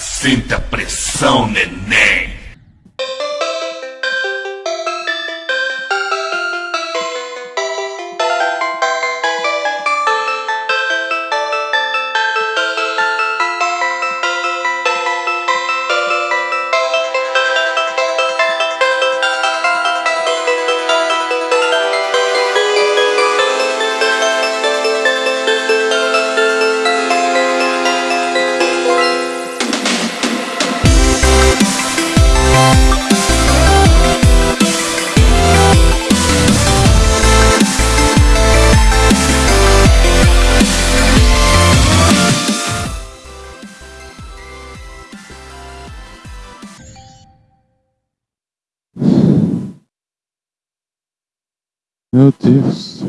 Sinta pressão, neném. Meu Deus.